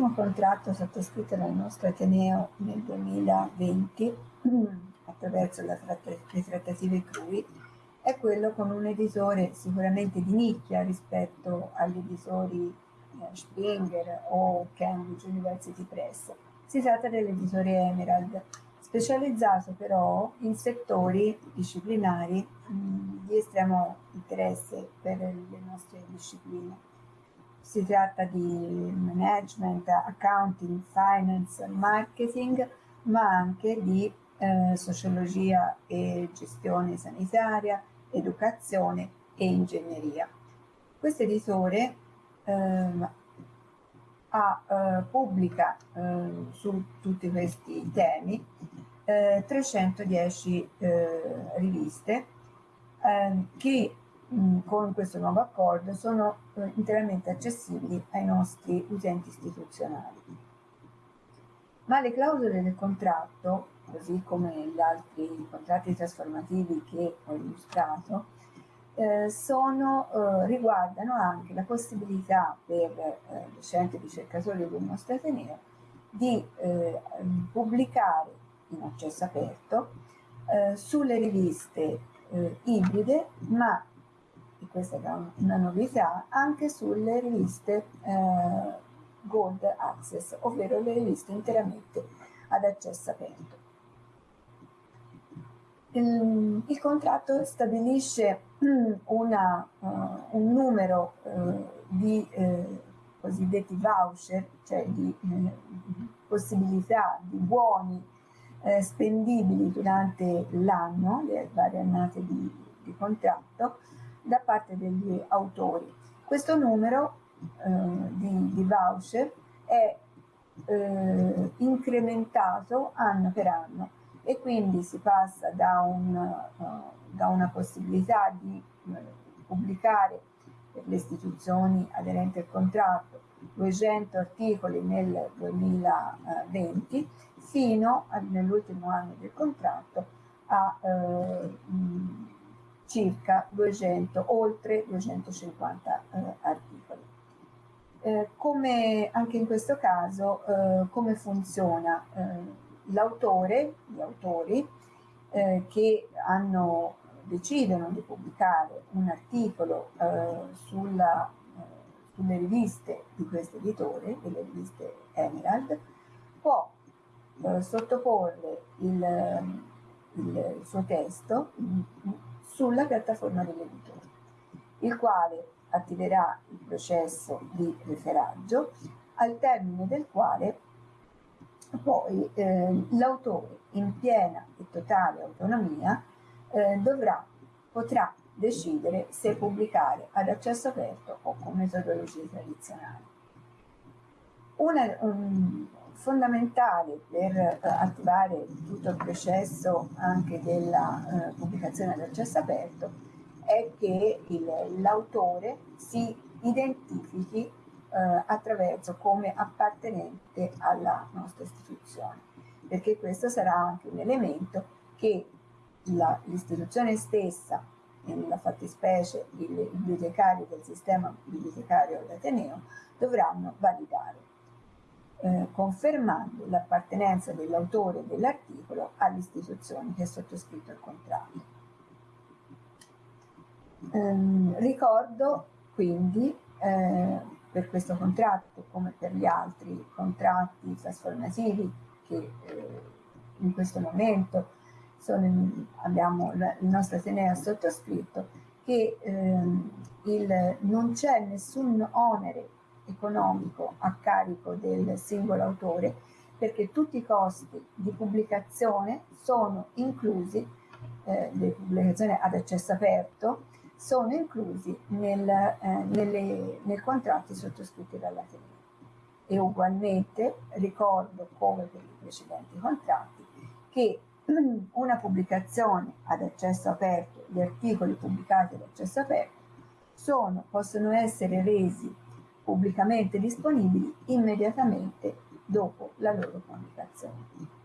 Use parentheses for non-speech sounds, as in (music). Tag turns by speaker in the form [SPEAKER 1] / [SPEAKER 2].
[SPEAKER 1] primo contratto sottoscritto dal nostro Ateneo nel 2020 (clears throat) attraverso tratt le trattative CRUI è quello con un editore sicuramente di nicchia rispetto agli editori eh, Springer o Cambridge University Press. Si tratta dell'editore Emerald, specializzato però in settori disciplinari mh, di estremo interesse per le nostre discipline. Si tratta di management, accounting, finance, marketing, ma anche di eh, sociologia e gestione sanitaria, educazione e ingegneria. Questo editore eh, ha, eh, pubblica eh, su tutti questi temi 310 eh, eh, riviste ehm, che mh, con questo nuovo accordo sono eh, interamente accessibili ai nostri utenti istituzionali. Ma le clausole del contratto, così come gli altri contratti trasformativi che ho illustrato, eh, sono, eh, riguardano anche la possibilità per eh, docenti e ricercatori del nostro Ateneo di eh, pubblicare in accesso aperto eh, sulle riviste ibride, ma, e questa è una novità, anche sulle riviste eh, Gold Access, ovvero le riviste interamente ad accesso aperto. Il, il contratto stabilisce (clears throat) una, uh, un numero uh, di uh, cosiddetti voucher, cioè di possibilità di buoni spendibili durante l'anno, le varie annate di, di, contratto, parte degli autori. Questo numero eh, di, di, voucher è eh, incrementato anno per anno e quindi si passa da, un, uh, da una possibilità di uh, pubblicare per le istituzioni aderenti al contratto 200 articoli nel 2020 fino nell'ultimo anno del contratto a eh, circa 200, oltre 250 eh, articoli. Eh, come anche in questo caso, eh, come funziona? Eh, l'autore, gli autori eh, che hanno, decidono di pubblicare un articolo sulla, sulle riviste di questo editore, delle riviste Emerald, può eh, sottoporre il, il, suo testo sulla piattaforma dell'editore, il quale attiverà il processo di referaggio, al termine del quale poi eh, l'autore in piena e totale autonomia eh, dovrà, potrà decidere se pubblicare ad accesso aperto o con metodologie tradizionali. Una, um, fondamentale per eh, attivare tutto il processo anche della eh, pubblicazione ad accesso aperto è che l'autore si identifichi eh, attraverso come appartenente alla nostra istituzione, perché questo sarà anche un elemento che l'istituzione stessa, nella fattispecie i bibliotecari del sistema bibliotecario d'Ateneo, dovranno validare eh, confermando l'appartenenza dell'autore dell'articolo all'istituzione che ha sottoscritto il contratto. Ehm, ricordo quindi eh, per questo contratto come per gli altri contratti trasformativi che eh, in questo momento sono, abbiamo, il nostro Ateneo sottoscritto che ehm, il, non c'è nessun onere economico a carico del singolo autore perché tutti i costi di pubblicazione sono inclusi, eh, le pubblicazioni ad accesso aperto, sono inclusi nel, eh, nelle, nei contratti sottoscritti dall'Ateneo. E ugualmente ricordo, come per i precedenti contratti, che (clears throat) una pubblicazione ad accesso aperto, gli articoli pubblicati ad accesso aperto, sono, possono essere resi pubblicamente disponibili immediatamente dopo la loro pubblicazione.